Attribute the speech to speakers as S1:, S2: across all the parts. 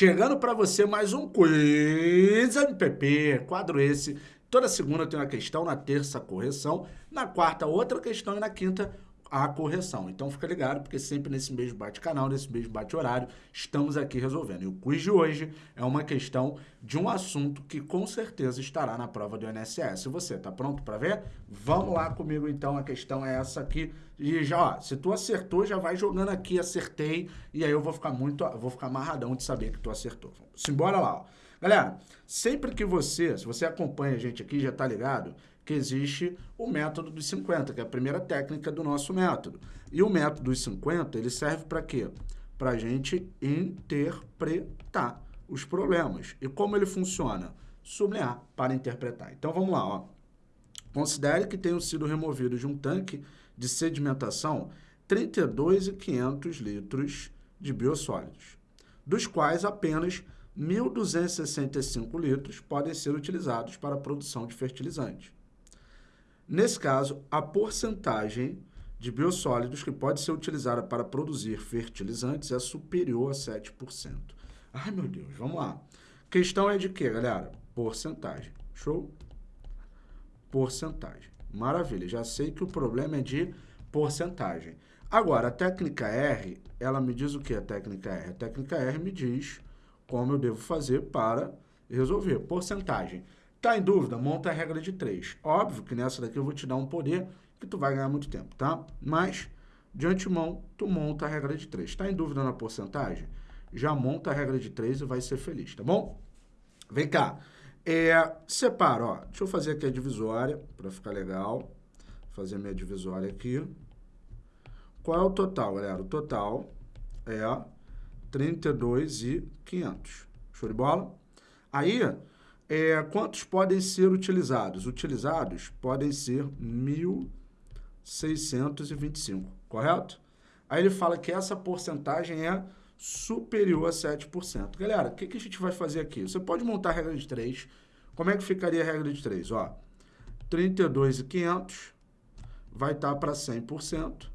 S1: Chegando para você mais um Quiz MPP, quadro esse. Toda segunda tem uma questão, na terça correção, na quarta outra questão. E na quinta a correção. Então fica ligado, porque sempre nesse mesmo bate-canal, nesse mesmo bate-horário, estamos aqui resolvendo. E o quiz de hoje é uma questão de um assunto que com certeza estará na prova do INSS. Você está pronto para ver? Vamos lá comigo então, a questão é essa aqui. E já, ó, se tu acertou, já vai jogando aqui, acertei, e aí eu vou ficar muito, vou ficar amarradão de saber que tu acertou. Simbora lá, ó. Galera, sempre que você, se você acompanha a gente aqui, já tá ligado, que existe o método dos 50, que é a primeira técnica do nosso método. E o método dos 50, ele serve para quê? Para a gente interpretar os problemas. E como ele funciona? Sublinhar para interpretar. Então, vamos lá. Ó. Considere que tenham sido removidos de um tanque de sedimentação 32,500 litros de biossólidos, dos quais apenas 1.265 litros podem ser utilizados para a produção de fertilizantes. Nesse caso, a porcentagem de biossólidos que pode ser utilizada para produzir fertilizantes é superior a 7%. Ai, meu Deus, vamos lá. Questão é de quê, galera? Porcentagem. Show? Porcentagem. Maravilha, já sei que o problema é de porcentagem. Agora, a técnica R, ela me diz o que a técnica R? A técnica R me diz como eu devo fazer para resolver. Porcentagem. Tá em dúvida? Monta a regra de 3. Óbvio que nessa daqui eu vou te dar um poder que tu vai ganhar muito tempo, tá? Mas, de antemão, tu monta a regra de 3. Tá em dúvida na porcentagem? Já monta a regra de 3 e vai ser feliz, tá bom? Vem cá. É, separa, ó. Deixa eu fazer aqui a divisória para ficar legal. Fazer minha divisória aqui. Qual é o total, galera? O total é 32,500. Show de bola? Aí, é, quantos podem ser utilizados? Utilizados podem ser 1.625, correto? Aí ele fala que essa porcentagem é superior a 7%. Galera, o que, que a gente vai fazer aqui? Você pode montar a regra de 3. Como é que ficaria a regra de 3? Ó, 32,500 vai estar para 100%,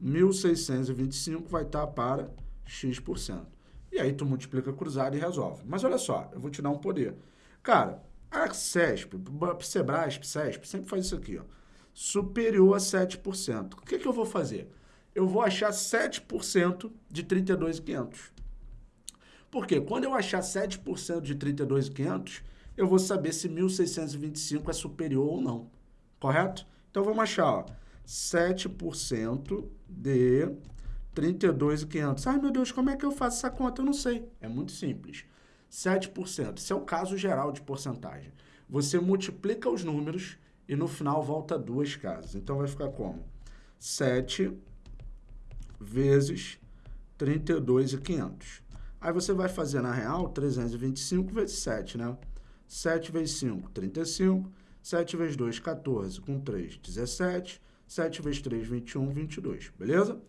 S1: 1.625 vai estar para X%. E aí tu multiplica cruzado e resolve. Mas olha só, eu vou te dar um poder. Cara, a CESP, Sebrasp, CESP, sempre faz isso aqui, ó. Superior a 7%. O que, que eu vou fazer? Eu vou achar 7% de 32,500. Por quê? Quando eu achar 7% de 32,500, eu vou saber se 1.625 é superior ou não. Correto? Então, vamos achar, ó, 7% de 32,500. Ai, meu Deus, como é que eu faço essa conta? Eu não sei. É muito simples. 7%. Isso é o caso geral de porcentagem. Você multiplica os números e no final volta duas casas. Então vai ficar como? 7 vezes 32,500. Aí você vai fazer na real 325 vezes 7, né? 7 vezes 5, 35. 7 vezes 2, 14. Com 3, 17. 7 vezes 3, 21, 22. Beleza?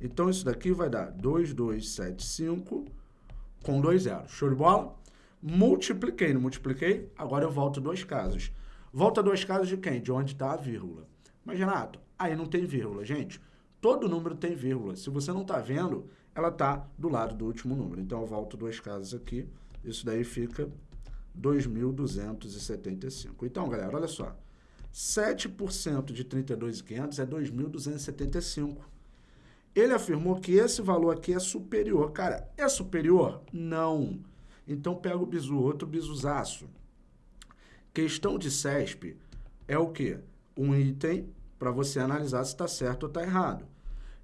S1: Então isso daqui vai dar 2275 com dois zeros. Show de bola? Multipliquei, não multipliquei? Agora eu volto duas casas. Volta duas casas de quem? De onde está a vírgula. Mas, Renato, aí não tem vírgula. Gente, todo número tem vírgula. Se você não está vendo, ela está do lado do último número. Então, eu volto duas casas aqui. Isso daí fica 2.275. Então, galera, olha só. 7% de 32.500 é 2.275. Ele afirmou que esse valor aqui é superior. Cara, é superior? Não. Então pega o bizu, outro bizuzaço. Questão de CESP é o quê? Um item para você analisar se está certo ou está errado.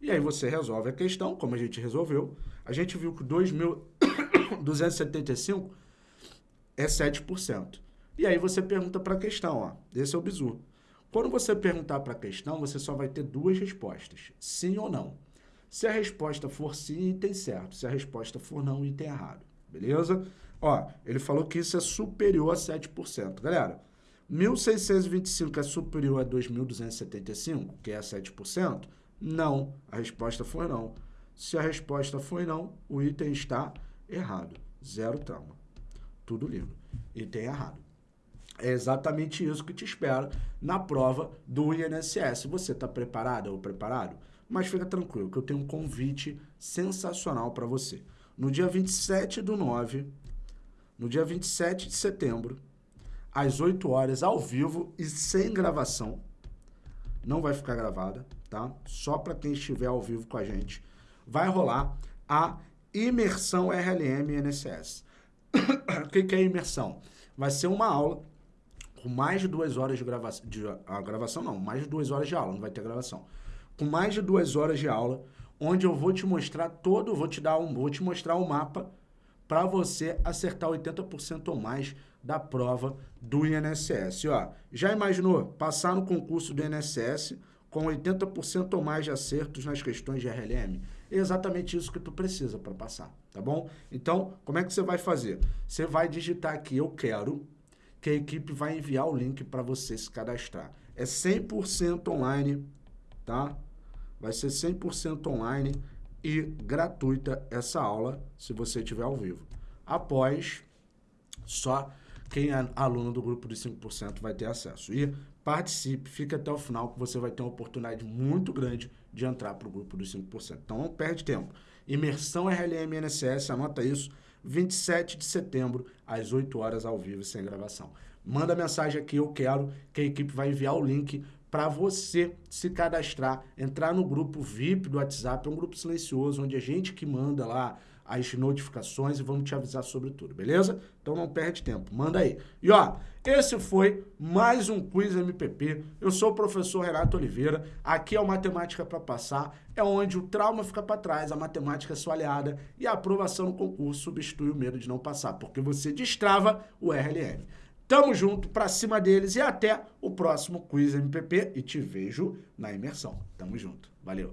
S1: E aí você resolve a questão, como a gente resolveu. A gente viu que 2.275 é 7%. E aí você pergunta para a questão, ó. Esse é o bizu. Quando você perguntar para a questão, você só vai ter duas respostas, sim ou não. Se a resposta for sim, item certo. Se a resposta for não, item errado. Beleza? Ó, ele falou que isso é superior a 7%. Galera, 1.625 é superior a 2.275, que é 7%? Não. A resposta foi não. Se a resposta foi não, o item está errado. Zero trauma. Tudo lindo. Item errado. É exatamente isso que te espera na prova do INSS. Você está preparado ou preparado? Mas fica tranquilo que eu tenho um convite sensacional para você. no dia 27 do 9, no dia 27 de setembro, às 8 horas, ao vivo e sem gravação. Não vai ficar gravada, tá? Só para quem estiver ao vivo com a gente. Vai rolar a imersão RLM NSS. o que, que é imersão? Vai ser uma aula com mais de duas horas de gravação, de, a gravação não, mais de duas horas de aula, não vai ter gravação. Com mais de duas horas de aula, onde eu vou te mostrar todo, vou te dar um, vou te mostrar o um mapa para você acertar 80% ou mais da prova do INSS. Ó, já imaginou passar no concurso do INSS com 80% ou mais de acertos nas questões de RLM? É exatamente isso que tu precisa para passar, tá bom? Então, como é que você vai fazer? Você vai digitar aqui, eu quero, que a equipe vai enviar o link para você se cadastrar. É 100% online, tá? Vai ser 100% online e gratuita essa aula, se você estiver ao vivo. Após, só quem é aluno do grupo de 5% vai ter acesso. E participe, fique até o final que você vai ter uma oportunidade muito grande de entrar para o grupo dos 5%. Então não perde tempo. Imersão RLM NSS, anota isso, 27 de setembro, às 8 horas ao vivo, sem gravação. Manda mensagem aqui, eu quero, que a equipe vai enviar o link para você se cadastrar, entrar no grupo VIP do WhatsApp, é um grupo silencioso, onde a gente que manda lá as notificações e vamos te avisar sobre tudo, beleza? Então não perde tempo, manda aí. E ó, esse foi mais um Quiz MPP. Eu sou o professor Renato Oliveira, aqui é o Matemática para Passar, é onde o trauma fica para trás, a matemática é sua aliada e a aprovação no concurso substitui o medo de não passar, porque você destrava o RLM. Tamo junto, pra cima deles e até o próximo Quiz MPP e te vejo na imersão. Tamo junto. Valeu.